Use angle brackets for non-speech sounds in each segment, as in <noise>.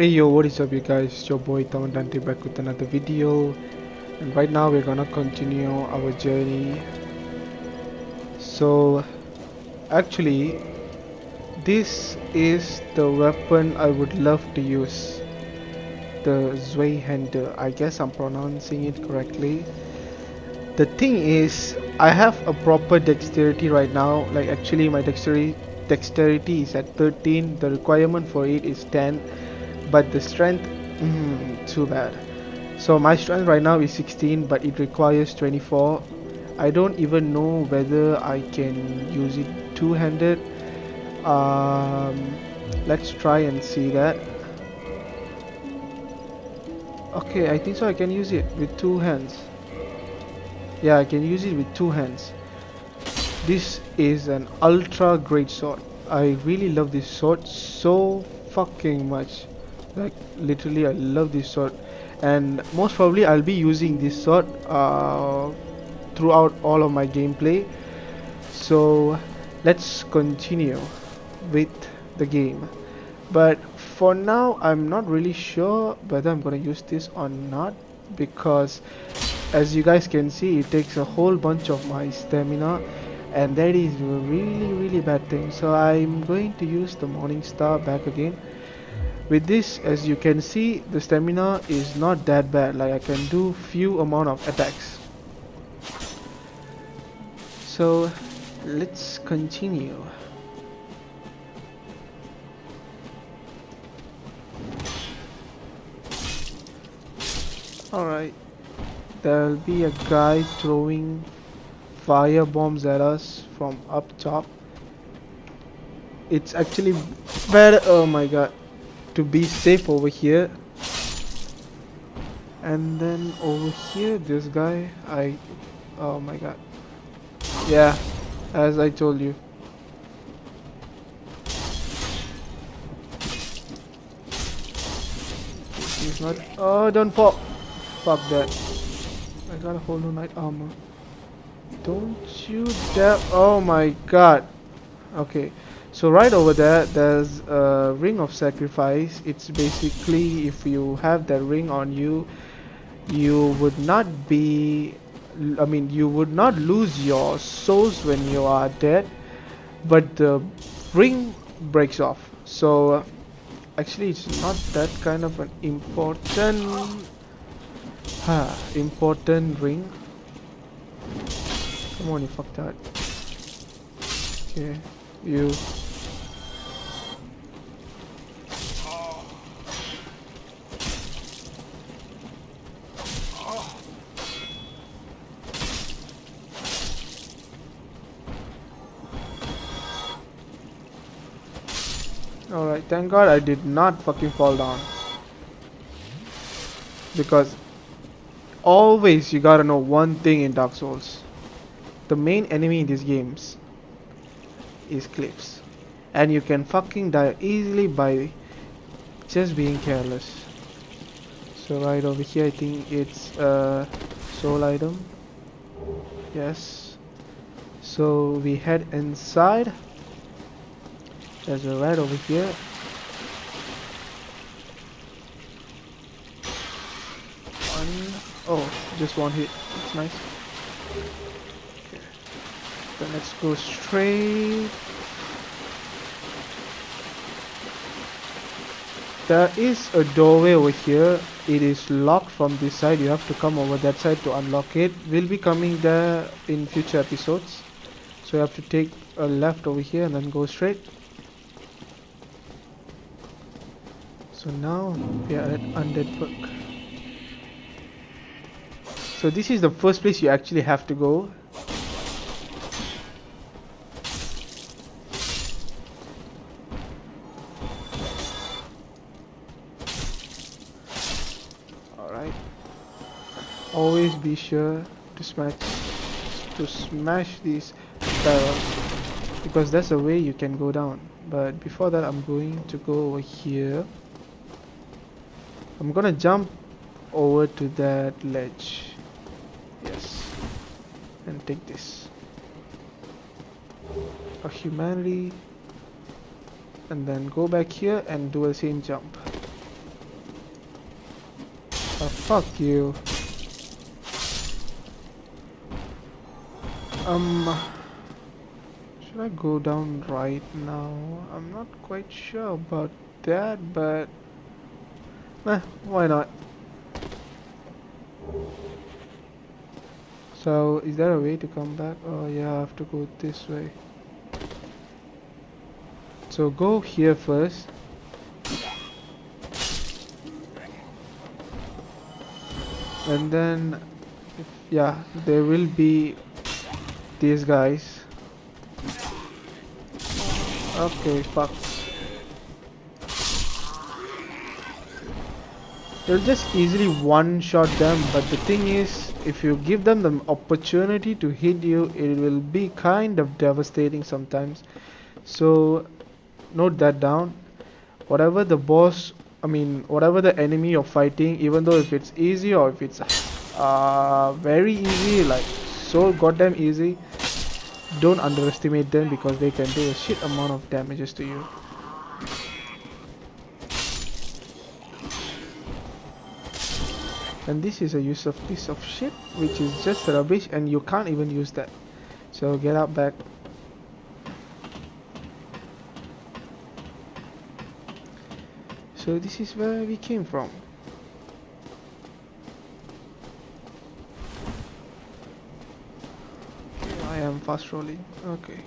Hey yo, what is up you guys? It's your boy Town Dante back with another video and right now we're gonna continue our journey. So actually this is the weapon I would love to use. The Zweihander. I guess I'm pronouncing it correctly. The thing is I have a proper dexterity right now like actually my dexterity dexterity is at 13 the requirement for it is 10 but the strength mm, too bad. So my strength right now is 16 but it requires 24 I don't even know whether I can use it two-handed. Um, let's try and see that. Okay I think so I can use it with two hands. Yeah I can use it with two hands. This is an ultra great sword. I really love this sword so fucking much like literally I love this sword. And most probably I'll be using this sword uh, throughout all of my gameplay. So let's continue with the game. But for now I'm not really sure whether I'm gonna use this or not because as you guys can see it takes a whole bunch of my stamina and that is a really really bad thing. So I'm going to use the morning star back again with this as you can see the stamina is not that bad. Like I can do few amount of attacks. So let's continue. Alright. There'll be a guy throwing fire bombs at us from up top. It's actually better oh my god to be safe over here. And then over here this guy I oh my god. Yeah as I told you. He's not oh don't pop. Fuck that. I got a whole new knight armor. Don't you dare oh my god. Okay so right over there there's a ring of sacrifice. It's basically if you have that ring on you you would not be I mean you would not lose your souls when you are dead but the ring breaks off. So actually it's not that kind of an important huh, important ring. Come on you fucked that okay you thank god I did not fucking fall down. Because always you gotta know one thing in Dark Souls. The main enemy in these games is cliffs. And you can fucking die easily by just being careless. So right over here I think it's a soul item. Yes. So we head inside. There's a rat over here. One. Oh, just one hit. It's nice. Okay. Then let's go straight. There is a doorway over here. It is locked from this side. You have to come over that side to unlock it. We'll be coming there in future episodes. So you have to take a left over here and then go straight. So now we are at Undead Burg. So this is the first place you actually have to go. Alright. Always be sure to smash to smash these barrels because that's the way you can go down. But before that I'm going to go over here. I'm gonna jump over to that ledge. Yes. And take this. A humanity. And then go back here and do a same jump. Oh, fuck you. Um, should I go down right now? I'm not quite sure about that, but eh, why not? So, is there a way to come back? Oh yeah, I have to go this way. So go here first. And then, if, yeah, there will be these guys. Okay, fuck. You'll just easily one-shot them, but the thing is, if you give them the opportunity to hit you, it will be kind of devastating sometimes. So, note that down. Whatever the boss, I mean, whatever the enemy you're fighting, even though if it's easy or if it's uh, very easy, like so goddamn easy, don't underestimate them because they can do a shit amount of damages to you. And this is a use of piece of shit which is just rubbish and you can't even use that. So get out back. So this is where we came from. I am fast rolling. Okay.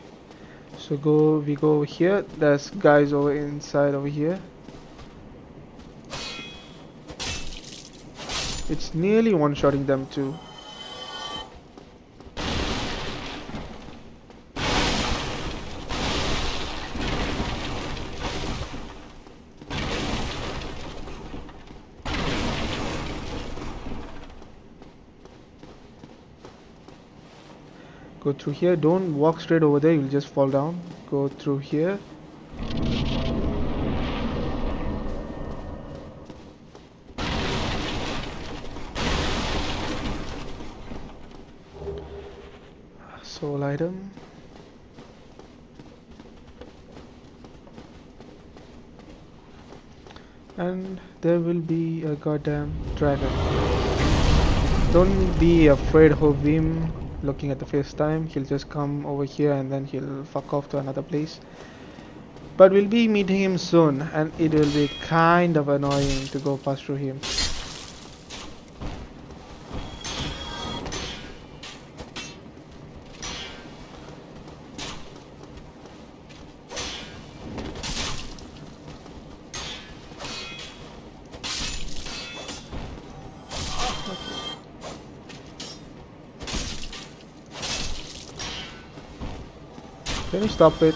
So go we go over here. There's guys over inside over here It's nearly one-shotting them too. Go through here, don't walk straight over there, you'll just fall down. Go through here. soul item and there will be a goddamn dragon. Don't be afraid of him looking at the first time. He'll just come over here and then he'll fuck off to another place. But we'll be meeting him soon and it will be kind of annoying to go past through him stop it?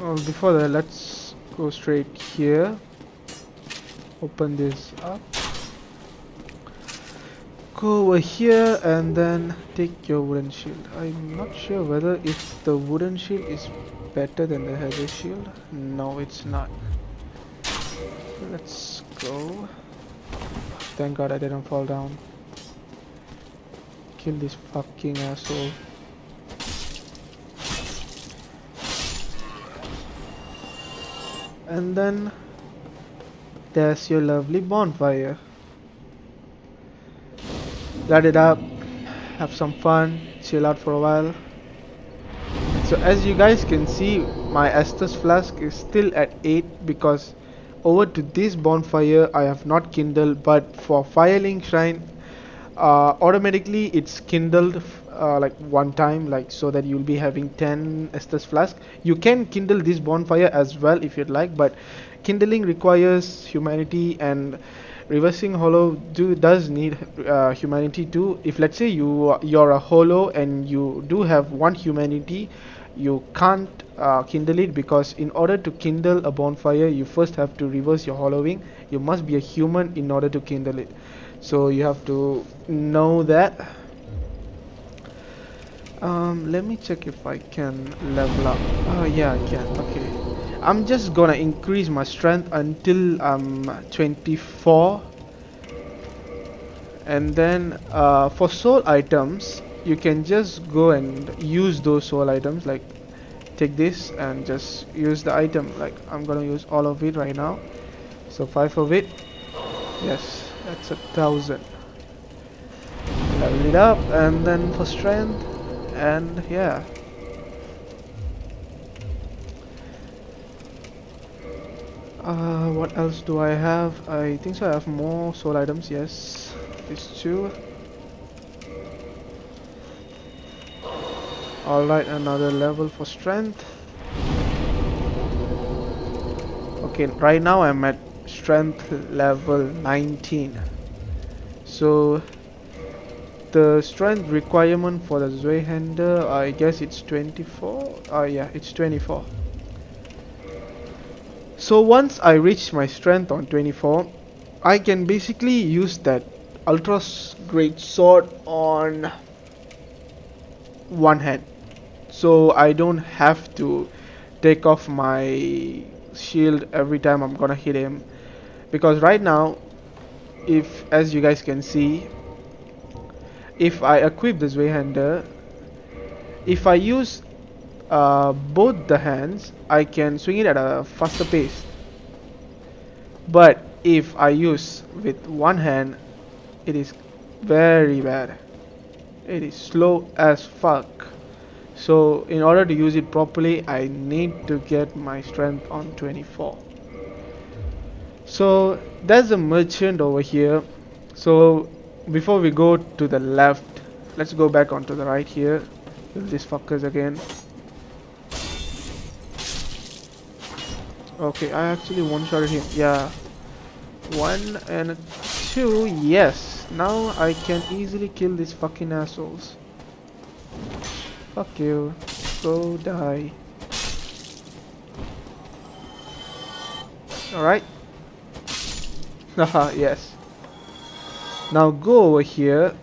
Oh, before that, let's go straight here. Open this up. Go over here and then take your wooden shield. I'm not sure whether if the wooden shield is better than the heavy shield. No, it's not. Let's go. Thank god I didn't fall down. Kill this fucking asshole. And then there's your lovely bonfire. Light it up have some fun chill out for a while. So as you guys can see my Estus flask is still at 8 because over to this bonfire I have not kindled but for firelink shrine uh, automatically it's kindled uh, like one time like so that you'll be having 10 Estus flask. You can kindle this bonfire as well if you'd like but kindling requires humanity and reversing hollow do does need uh, humanity too. If let's say you you're a hollow and you do have one humanity you can't uh, kindle it because in order to kindle a bonfire you first have to reverse your hollowing. You must be a human in order to kindle it. So you have to know that um let me check if I can level up. Oh yeah I can. Okay. I'm just gonna increase my strength until I'm 24 and then uh, for soul items you can just go and use those soul items like take this and just use the item. Like I'm gonna use all of it right now. So five of it. Yes, that's a thousand. Level it up and then for strength and yeah. Uh, what else do I have? I think so I have more soul items, yes. These two. Alright, another level for strength. Okay, right now I'm at strength level 19 so the strength requirement for the Zweihander I guess it's 24 oh yeah it's 24 so once I reach my strength on 24 I can basically use that ultra great sword on one hand. So I don't have to take off my shield every time I'm gonna hit him. Because right now if as you guys can see if I equip this Zweihander if I use uh, both the hands I can swing it at a faster pace. But if I use with one hand it is very bad. It is slow as fuck. So in order to use it properly I need to get my strength on 24 so there's a merchant over here. So before we go to the left let's go back onto the right here. These fuckers again. Okay I actually one-shotted him. Yeah. One and two yes. Now I can easily kill these fucking assholes. Fuck you. Go die. Alright. <laughs> Haha, yes. Now go over here.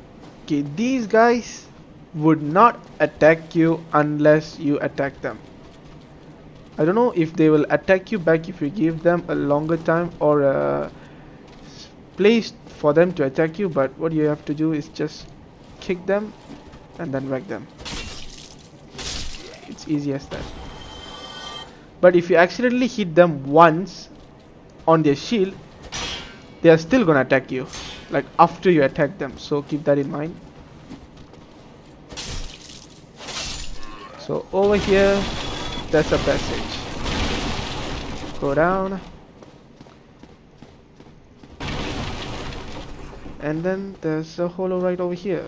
Okay, these guys would not attack you unless you attack them. I don't know if they will attack you back if you give them a longer time or a place for them to attack you but what you have to do is just kick them and then whack them. It's easy as that. But if you accidentally hit them once on their shield they are still gonna attack you like after you attack them. So keep that in mind. So over here there's a passage. Go down. And then there's a hollow right over here.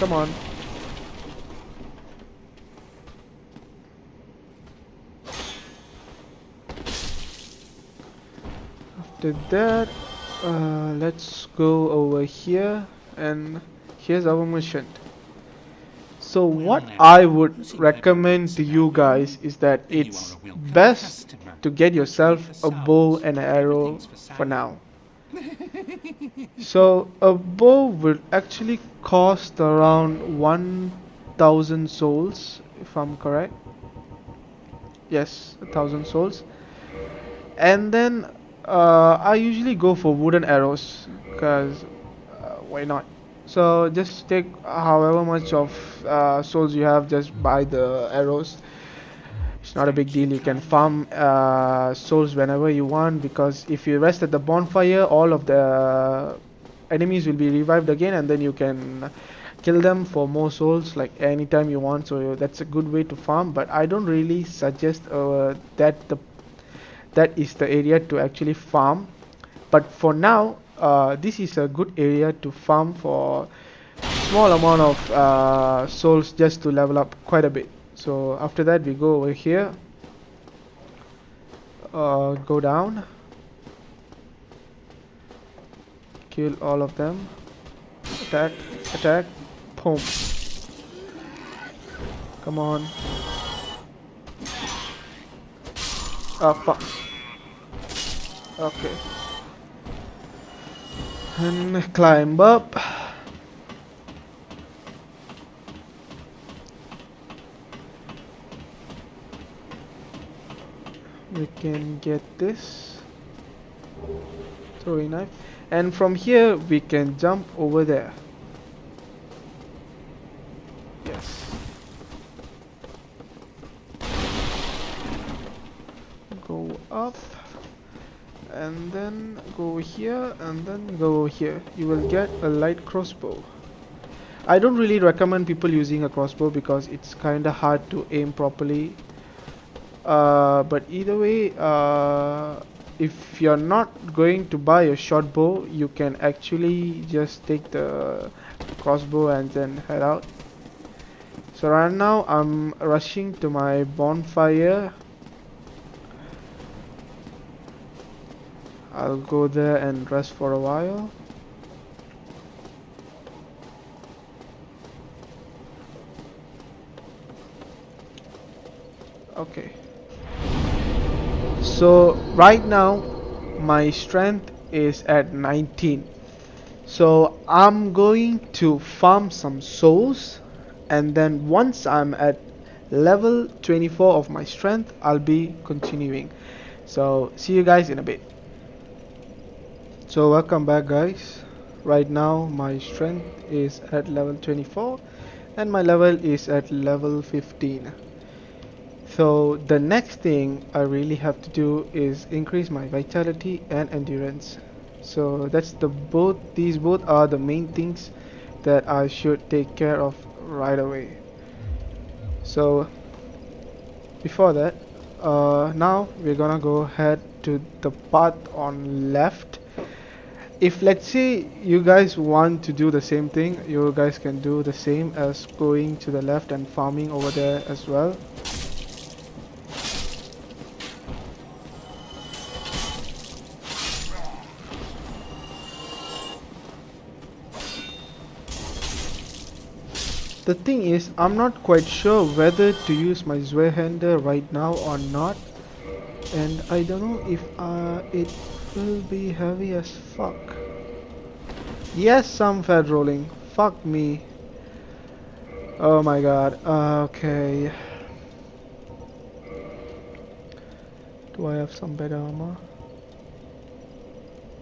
Come on. After that uh, let's go over here and here's our mission. So what I would recommend to you guys is that it's best to get yourself a bow and an arrow for now. <laughs> So a bow will actually cost around 1000 souls if I'm correct. Yes a thousand souls. And then uh, I usually go for wooden arrows because uh, why not? So just take however much of uh, souls you have just buy the arrows. It's not a big deal. You can farm uh, souls whenever you want because if you rest at the bonfire all of the enemies will be revived again and then you can kill them for more souls like anytime you want. So that's a good way to farm but I don't really suggest uh, that the that is the area to actually farm. But for now uh, this is a good area to farm for small amount of uh, souls just to level up quite a bit. So after that we go over here. Uh, go down. Kill all of them. Attack attack. Boom. Come on. Oh fuck okay. And climb up. We can get this. Throwing knife. And from here we can jump over there yes go up and then go here and then go here. You will get a light crossbow. I don't really recommend people using a crossbow because it's kinda hard to aim properly. Uh, but either way uh, if you're not going to buy a short bow you can actually just take the crossbow and then head out. So right now I'm rushing to my bonfire I'll go there and rest for a while. Okay. So right now my strength is at 19 so I'm going to farm some souls and then once I'm at level 24 of my strength I'll be continuing. So see you guys in a bit so welcome back guys. Right now my strength is at level 24 and my level is at level 15 so the next thing I really have to do is increase my vitality and endurance. So that's the both these both are the main things that I should take care of right away. So before that uh, now we're gonna go ahead to the path on left if let's say you guys want to do the same thing you guys can do the same as going to the left and farming over there as well The thing is, I'm not quite sure whether to use my Zweihander right now or not. And I don't know if uh, it will be heavy as fuck. Yes, some fed rolling. Fuck me. Oh my god. Okay. Do I have some better armor?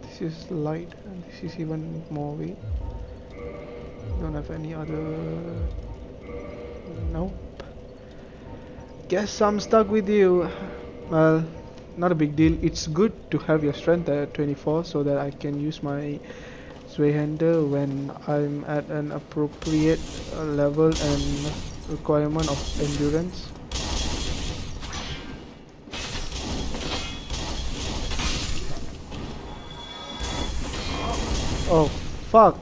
This is light and this is even more weight don't have any other nope guess I'm stuck with you well not a big deal. It's good to have your strength at 24 so that I can use my Zweihander when I'm at an appropriate level and requirement of endurance. Oh fuck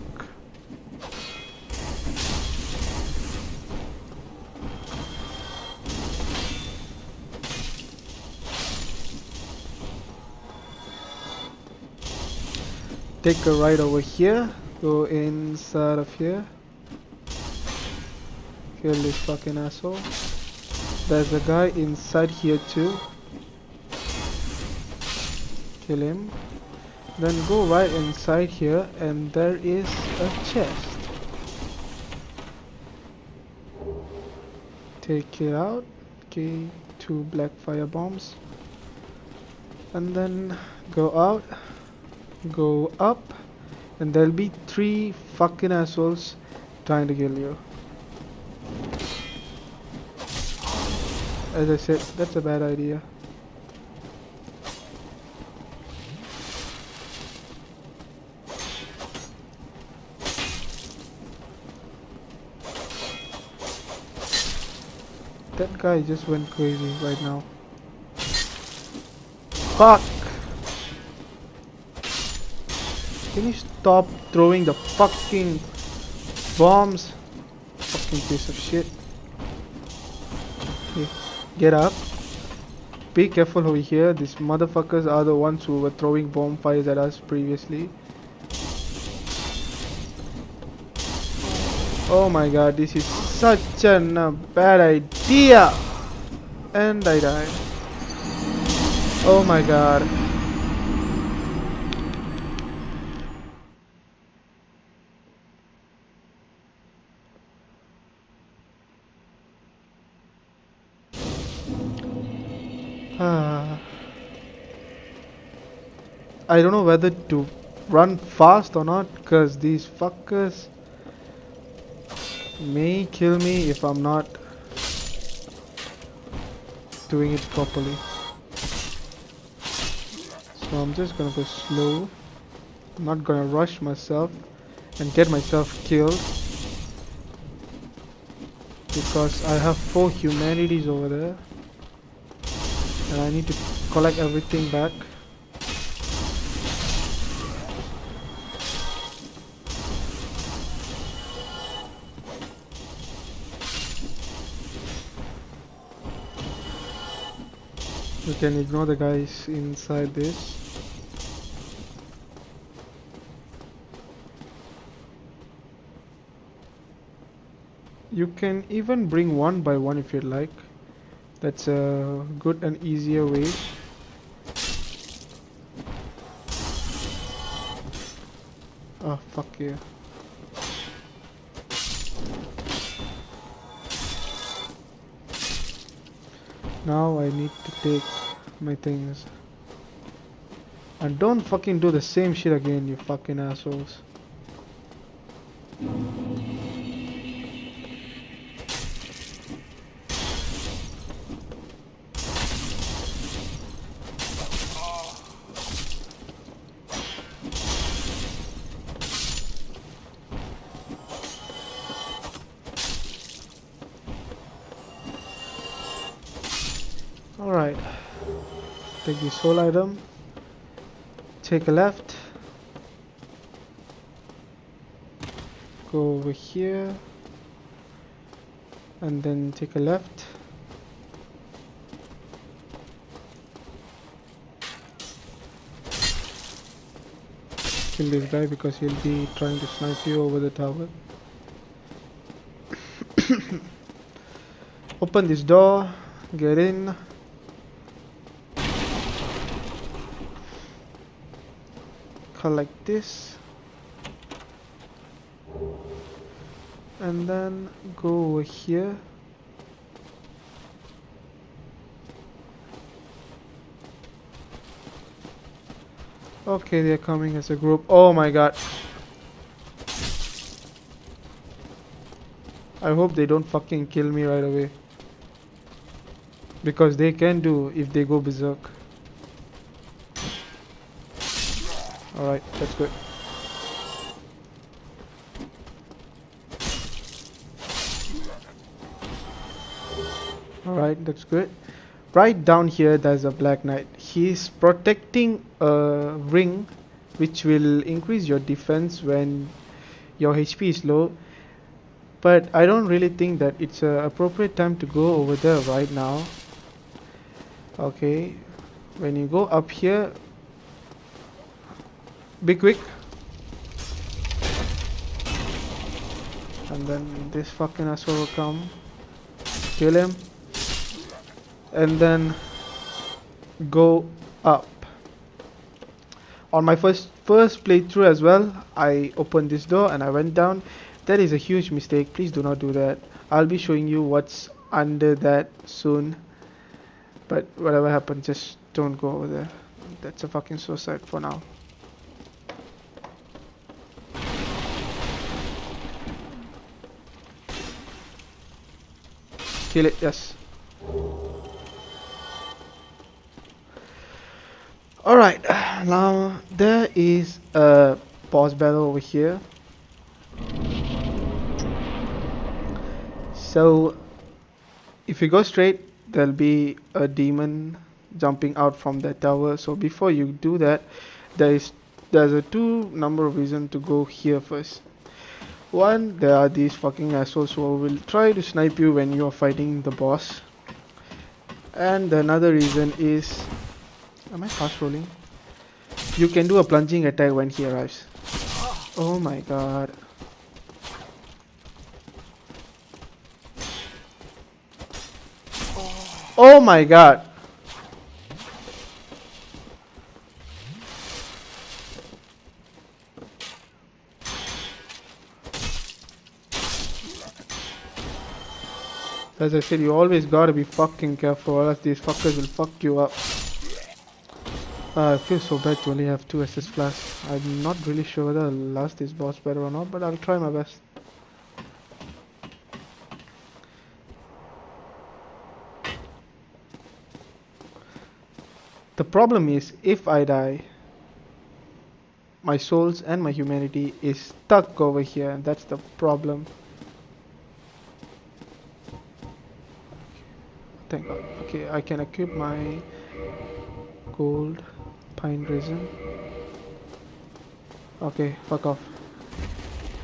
take a right over here go inside of here. Kill this fucking asshole. There's a guy inside here too. Kill him. Then go right inside here and there is a chest. Take it out. Okay two black fire bombs. And then go out go up and there'll be three fucking assholes trying to kill you. As I said that's a bad idea. That guy just went crazy right now. Fuck Can you stop throwing the fucking bombs? Fucking piece of shit. Okay, get up. Be careful over here. These motherfuckers are the ones who were throwing bonfires at us previously. Oh my god, this is such a uh, bad idea! And I died. Oh my god. I don't know whether to run fast or not because these fuckers may kill me if I'm not doing it properly. So I'm just gonna go slow. I'm not gonna rush myself and get myself killed. Because I have four humanities over there. And I need to collect everything back. Can ignore the guys inside this. You can even bring one by one if you'd like. That's a good and easier way. Oh, fuck you. Now I need to take my things. And don't fucking do the same shit again, you fucking assholes. Soul item. Take a left. Go over here. And then take a left. Kill this guy because he'll be trying to snipe you over the tower. <coughs> Open this door. Get in. Collect this. And then go over here. Okay they're coming as a group. Oh my god. I hope they don't fucking kill me right away. Because they can do if they go berserk Alright, that's good. Alright, that's good. Right down here there's a Black Knight. He's protecting a ring which will increase your defense when your HP is low. But I don't really think that it's a appropriate time to go over there right now. Okay, when you go up here, be quick. And then this fucking asshole will come. Kill him. And then go up. On my first first playthrough as well I opened this door and I went down. That is a huge mistake. Please do not do that. I'll be showing you what's under that soon. But whatever happens just don't go over there. That's a fucking suicide for now Kill it, yes. Alright, now there is a boss battle over here. So, if you go straight, there'll be a demon jumping out from that tower. So before you do that, there is there's a two number of reason to go here first. One, there are these fucking assholes who will try to snipe you when you are fighting the boss. And another reason is... Am I fast rolling? You can do a plunging attack when he arrives. Oh my god. Oh my god. As I said, you always gotta be fucking careful or else these fuckers will fuck you up. Uh, I feel so bad to only have two Estus flasks. I'm not really sure whether I'll last this boss better or not, but I'll try my best. The problem is if I die, my souls and my humanity is stuck over here and that's the problem. Thank God. Okay, I can equip my gold pine resin. Okay, fuck off.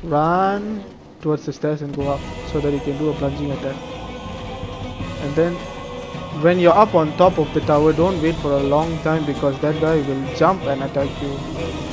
Run towards the stairs and go up so that you can do a plunging attack. And then when you're up on top of the tower, don't wait for a long time because that guy will jump and attack you.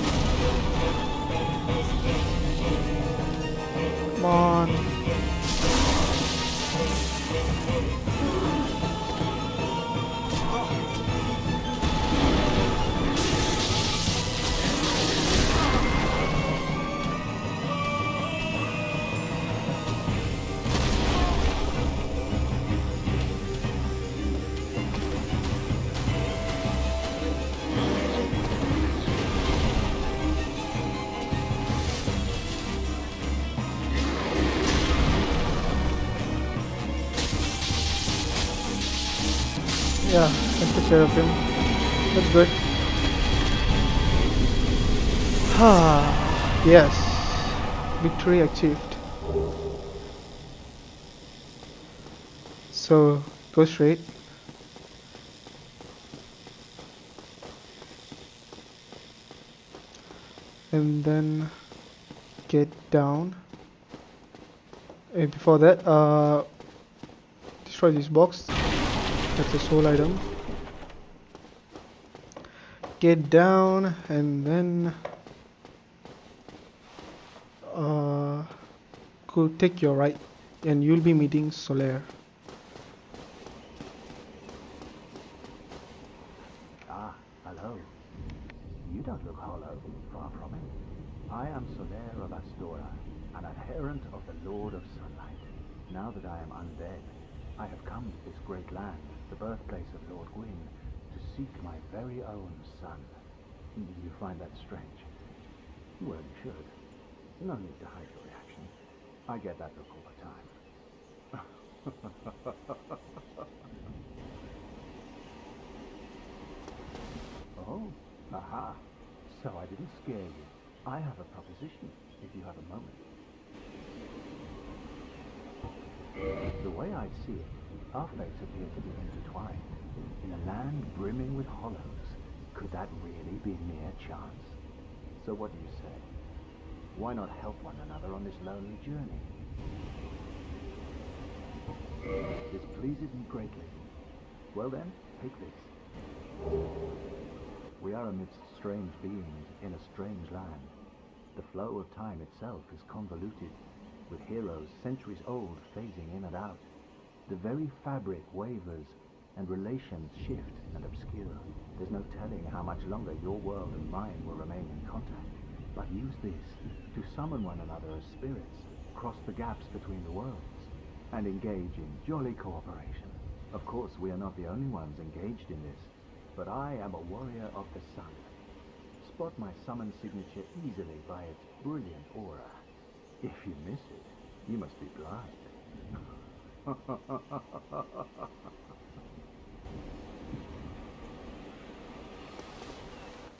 I took care of him. That's good. Ah, <sighs> yes. Victory achieved. So, go straight. And then get down. And before that, uh, destroy this box. That's a soul item. Get down and then uh, go take your right and you'll be meeting Solaire. Ah, hello. You don't look hollow, far from it. I am Solaire of Astora, an adherent of the Lord of Sunlight. Now that I am undead, I have come to this great land the birthplace of Lord Gwyn, to seek my very own sun. You find that strange? Well, you should. No need to hide your reaction. I get that look all the time. <laughs> oh, aha. So I didn't scare you. I have a proposition, if you have a moment. The way I see it, our fates appear to be intertwined. In a land brimming with hollows, could that really be mere chance? So what do you say? Why not help one another on this lonely journey? This pleases me greatly. Well then, take this. We are amidst strange beings in a strange land. The flow of time itself is convoluted, with heroes centuries old phasing in and out. The very fabric wavers, and relations shift and obscure. There's no telling how much longer your world and mine will remain in contact. But use this to summon one another as spirits, cross the gaps between the worlds, and engage in jolly cooperation. Of course, we are not the only ones engaged in this, but I am a warrior of the sun. Spot my summon signature easily by its brilliant aura. If you miss it, you must be blind. <laughs>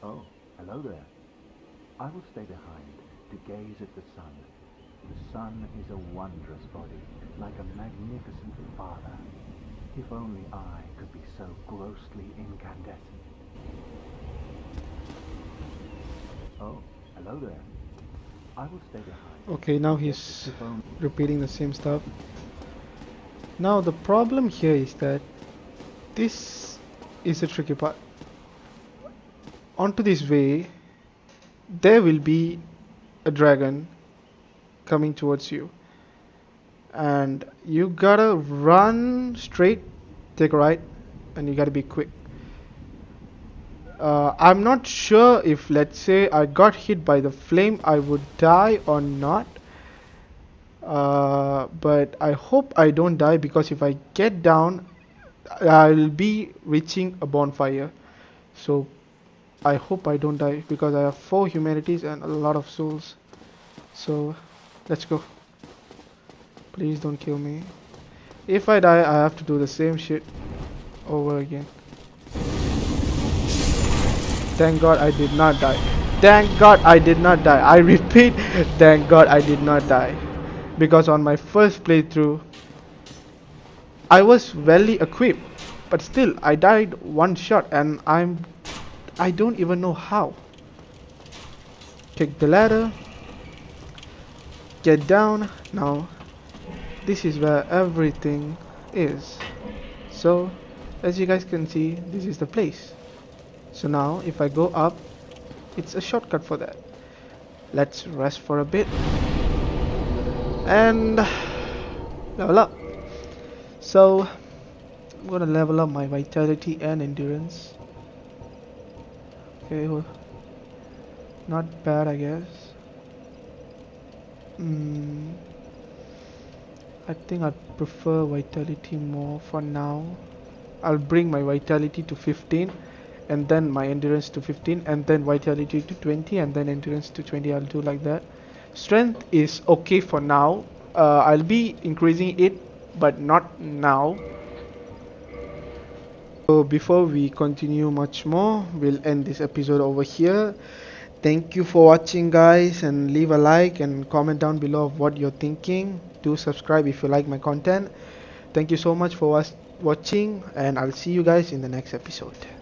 oh, hello there. I will stay behind to gaze at the sun. The sun is a wondrous body, like a magnificent father. If only I could be so grossly incandescent. Oh, hello there. I will stay behind. Okay, now he's repeating the same stuff. Now the problem here is that this is a tricky part. Onto this way, there will be a dragon coming towards you. And you gotta run straight, take a right, and you gotta be quick. Uh, I'm not sure if let's say I got hit by the flame I would die or not uh, but I hope I don't die because if I get down I'll be reaching a bonfire so I hope I don't die because I have 4 humanities and a lot of souls so let's go please don't kill me if I die I have to do the same shit over again Thank God I did not die. Thank God I did not die. I <laughs> repeat, thank God I did not die. Because on my first playthrough, I was well equipped, but still I died one shot and I'm I don't even know how. Take the ladder. Get down. Now this is where everything is. So as you guys can see, this is the place. So now if I go up, it's a shortcut for that. Let's rest for a bit. And level up. So I'm gonna level up my vitality and endurance. Okay, not bad I guess. Hmm. I think I prefer vitality more for now. I'll bring my vitality to 15 and then my endurance to 15 and then vitality to 20 and then endurance to 20 I'll do like that strength is okay for now uh, I'll be increasing it but not now. So before we continue much more we'll end this episode over here. Thank you for watching guys and leave a like and comment down below of what you're thinking. Do subscribe if you like my content. Thank you so much for watching and I'll see you guys in the next episode